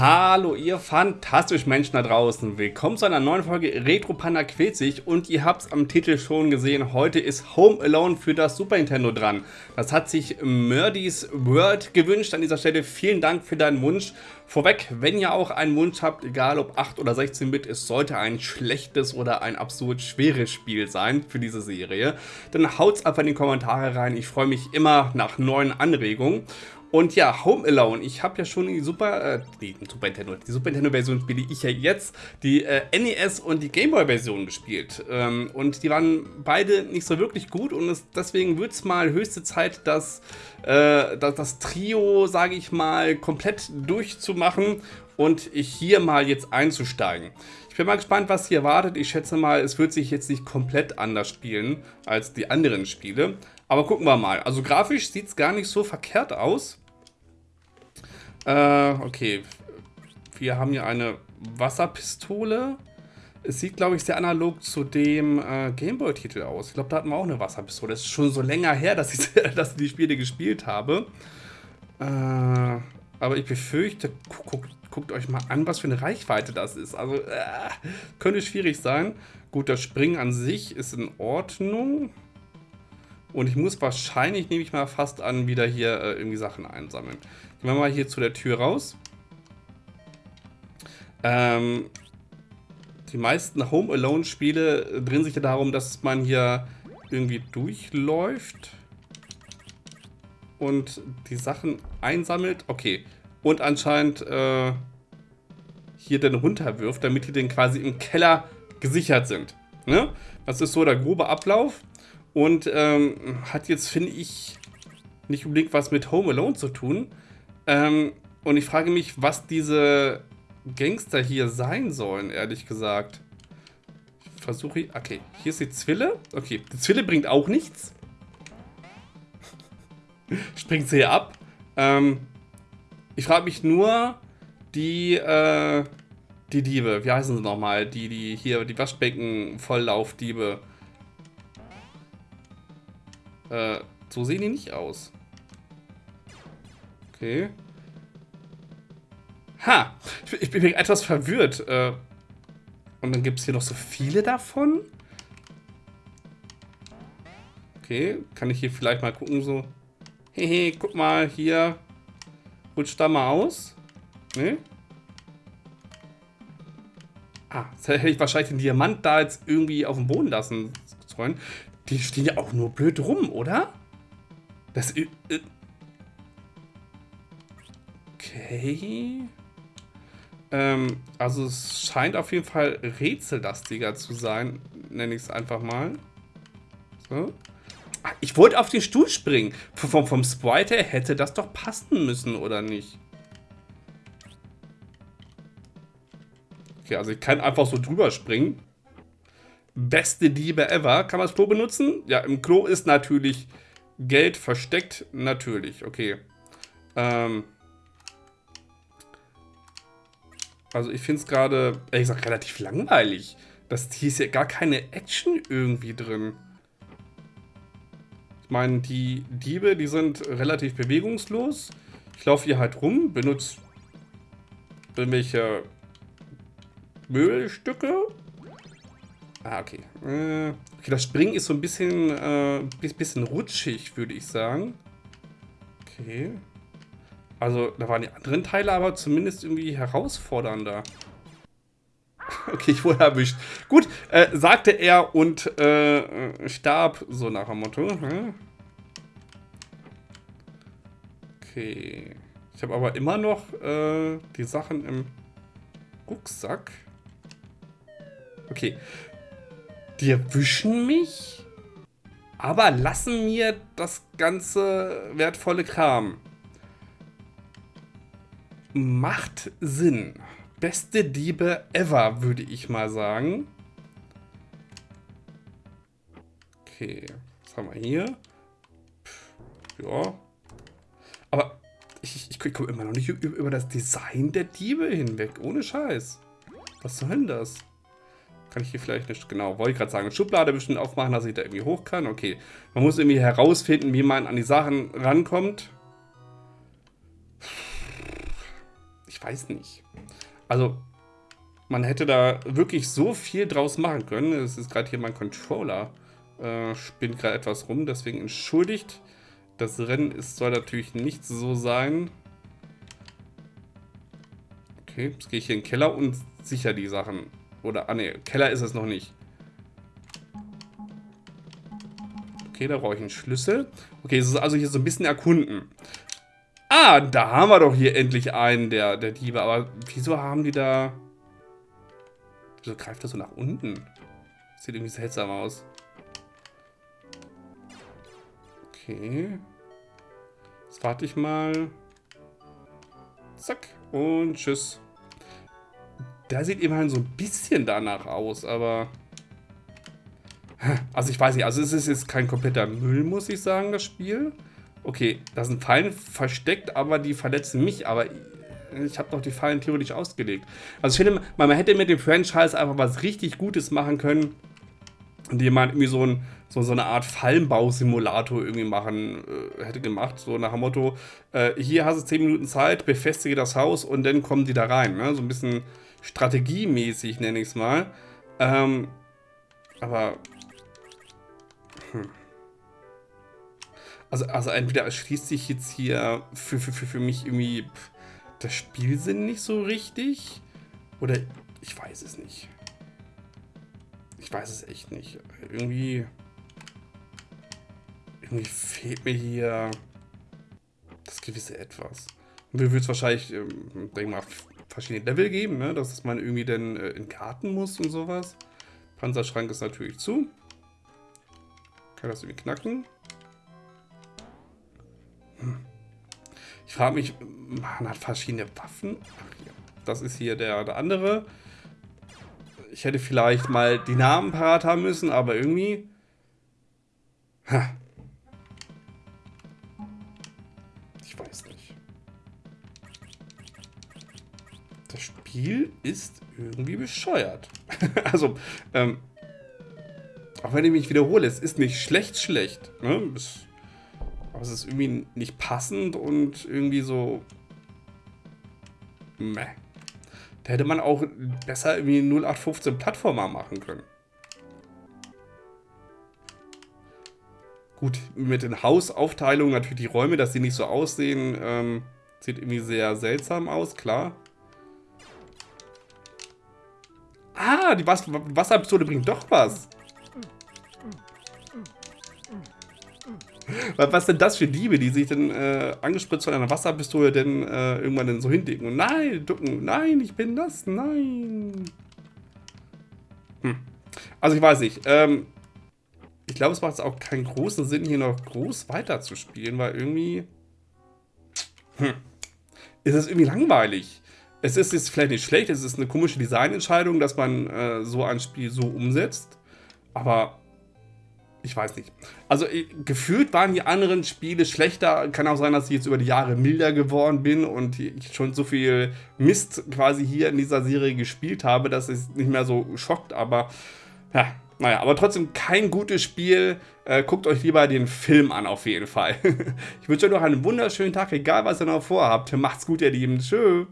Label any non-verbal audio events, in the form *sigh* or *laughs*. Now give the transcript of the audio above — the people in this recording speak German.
Hallo ihr fantastischen Menschen da draußen, willkommen zu einer neuen Folge Retro Panda quält sich und ihr habt es am Titel schon gesehen, heute ist Home Alone für das Super Nintendo dran. Das hat sich Murdy's World gewünscht, an dieser Stelle vielen Dank für deinen Wunsch. Vorweg, wenn ihr auch einen Wunsch habt, egal ob 8 oder 16-Bit, es sollte ein schlechtes oder ein absolut schweres Spiel sein für diese Serie, dann haut's einfach in die Kommentare rein, ich freue mich immer nach neuen Anregungen. Und ja, Home Alone. Ich habe ja schon die Super, äh, die Super Nintendo, die Super Nintendo Version spiele ich ja jetzt, die äh, NES und die Game Boy Version gespielt. Ähm, und die waren beide nicht so wirklich gut und es, deswegen wird es mal höchste Zeit, dass, äh, dass das Trio, sage ich mal, komplett durchzumachen und hier mal jetzt einzusteigen. Ich bin mal gespannt, was hier wartet. Ich schätze mal, es wird sich jetzt nicht komplett anders spielen als die anderen Spiele. Aber gucken wir mal. Also grafisch sieht es gar nicht so verkehrt aus. Äh, okay. Wir haben hier eine Wasserpistole. Es sieht, glaube ich, sehr analog zu dem äh, Gameboy-Titel aus. Ich glaube, da hatten wir auch eine Wasserpistole. Das ist schon so länger her, *laughs* dass ich, dass ich die Spiele gespielt habe. Äh, aber ich befürchte, guckt, guckt euch mal an, was für eine Reichweite das ist. Also, äh, könnte schwierig sein. Gut, das Springen an sich ist in Ordnung. Und ich muss wahrscheinlich, nehme ich mal fast an, wieder hier äh, irgendwie Sachen einsammeln. Gehen wir mal hier zu der Tür raus. Ähm, die meisten Home Alone Spiele drehen sich ja darum, dass man hier irgendwie durchläuft und die Sachen einsammelt. Okay. Und anscheinend äh, hier dann runterwirft, damit die dann quasi im Keller gesichert sind. Ne? Das ist so der grobe Ablauf. Und ähm, hat jetzt, finde ich, nicht unbedingt was mit Home Alone zu tun. Ähm, und ich frage mich, was diese Gangster hier sein sollen, ehrlich gesagt. Ich versuche... Okay, hier ist die Zwille. Okay, die Zwille bringt auch nichts. *laughs* Springt sie hier ab. Ähm, ich frage mich nur, die, äh, die Diebe, wie heißen sie nochmal? Die, die hier, die Waschbecken-Volllaufdiebe. Äh, so sehen die nicht aus. Okay. Ha! Ich bin etwas verwirrt. Äh, und dann gibt es hier noch so viele davon? Okay, kann ich hier vielleicht mal gucken, so... Hehe, guck mal, hier... Rutscht da mal aus? Ne? Ah, jetzt hätte ich wahrscheinlich den Diamant da jetzt irgendwie auf dem Boden lassen sollen. Die stehen ja auch nur blöd rum, oder? Das... Äh, okay... Ähm, also es scheint auf jeden Fall rätsellastiger zu sein, nenne ich es einfach mal. So. Ah, ich wollte auf den Stuhl springen. Vom, vom Sprite her hätte das doch passen müssen, oder nicht? Okay, also ich kann einfach so drüber springen. Beste Diebe ever. Kann man das Klo benutzen? Ja, im Klo ist natürlich Geld versteckt. Natürlich, okay. Ähm... Also ich finde es gerade, ehrlich gesagt, relativ langweilig. Das, hier ist ja gar keine Action irgendwie drin. Ich meine, die Diebe, die sind relativ bewegungslos. Ich laufe hier halt rum, benutze irgendwelche Möbelstücke. Ah, okay. Äh, okay, das Springen ist so ein bisschen, äh, bisschen rutschig, würde ich sagen. Okay. Also, da waren die anderen Teile aber zumindest irgendwie herausfordernder. *laughs* Okay, ich wurde erwischt. Gut, äh, sagte er und äh, starb, so nach dem Motto. Hm? Okay. Ich habe aber immer noch äh, die Sachen im Rucksack. Okay. Die erwischen mich, aber lassen mir das ganze wertvolle Kram macht Sinn. Beste Diebe ever, würde ich mal sagen. Okay, was haben wir hier? Ja. Aber ich, ich, ich komme immer noch nicht über das Design der Diebe hinweg. Ohne Scheiß. Was soll denn das? Kann ich hier vielleicht nicht, genau, wollte ich gerade sagen, Schublade bestimmt aufmachen, dass ich da irgendwie hoch kann. Okay, man muss irgendwie herausfinden, wie man an die Sachen rankommt ich weiß nicht. Also, man hätte da wirklich so viel draus machen können. Es ist gerade hier mein Controller. Äh, spinnt gerade etwas rum, deswegen entschuldigt. Das Rennen ist, soll natürlich nicht so sein. Okay, jetzt gehe ich hier in den Keller und sicher die Sachen. Oder, ah ne, Keller ist es noch nicht. Okay, da brauche ich einen Schlüssel. Okay, es ist also hier so ein bisschen erkunden. Ah, da haben wir doch hier endlich einen der, der Diebe. Aber wieso haben die da... Wieso greift das so nach unten? Sieht irgendwie seltsam aus. Okay. Jetzt warte ich mal. Zack. Und tschüss. Der sieht immerhin so ein bisschen danach aus, aber... Also ich weiß nicht, also es ist jetzt kein kompletter Müll, muss ich sagen, das Spiel. Okay, da sind Fallen versteckt, aber die verletzen mich, aber ich habe doch die Fallen theoretisch ausgelegt. Also ich finde, man hätte mit dem Franchise einfach was richtig Gutes machen können, indem man irgendwie so, ein, so, so eine Art Fallenbausimulator irgendwie machen äh, hätte gemacht. So nach dem Motto, äh, hier hast du 10 Minuten Zeit, befestige das Haus und dann kommen die da rein. Ne? So ein bisschen strategiemäßig, nenne ich es mal. Ähm, aber... Hm. Also, also entweder erschließt sich jetzt hier für, für, für, für mich irgendwie pff, der Spielsinn nicht so richtig. Oder ich weiß es nicht. Ich weiß es echt nicht. Irgendwie... Irgendwie fehlt mir hier das gewisse Etwas. Mir würde es wahrscheinlich, ähm, mal, verschiedene Level geben, ne? dass man irgendwie dann äh, in den Garten muss und sowas. Panzerschrank ist natürlich zu. Kann das irgendwie knacken. Hm. Ich frage mich, man hat verschiedene Waffen. Ach, hier. Das ist hier der, der andere. Ich hätte vielleicht mal die Namen parat haben müssen, aber irgendwie... Ha. Ich weiß nicht. Das Spiel ist irgendwie bescheuert. *laughs* also, ähm, auch wenn ich mich wiederhole, es ist nicht schlecht schlecht. Ne? Es, aber es ist irgendwie nicht passend und irgendwie so... Meh. Da hätte man auch besser irgendwie 0815 Plattformer machen können. Gut, mit den Hausaufteilungen natürlich die Räume, dass sie nicht so aussehen, ähm, sieht irgendwie sehr seltsam aus, klar. Ah, die Wasserpistole bringt doch was. Was sind das für Diebe, die sich dann äh, angespritzt von einer Wasserpistole denn äh, irgendwann dann so hindicken und nein, ducken, nein, ich bin das, nein. Hm. Also ich weiß nicht, ähm, ich glaube, es macht auch keinen großen Sinn, hier noch groß weiterzuspielen, weil irgendwie hm, ist es irgendwie langweilig. Es ist jetzt vielleicht nicht schlecht, es ist eine komische Designentscheidung, dass man äh, so ein Spiel so umsetzt, aber ich weiß nicht. Also gefühlt waren die anderen Spiele schlechter. Kann auch sein, dass ich jetzt über die Jahre milder geworden bin und ich schon so viel Mist quasi hier in dieser Serie gespielt habe, dass es nicht mehr so schockt. Aber ja, naja, aber trotzdem kein gutes Spiel. Äh, guckt euch lieber den Film an auf jeden Fall. *laughs* ich wünsche euch noch einen wunderschönen Tag, egal was ihr noch vorhabt. Macht's gut, ihr Lieben. Tschüss.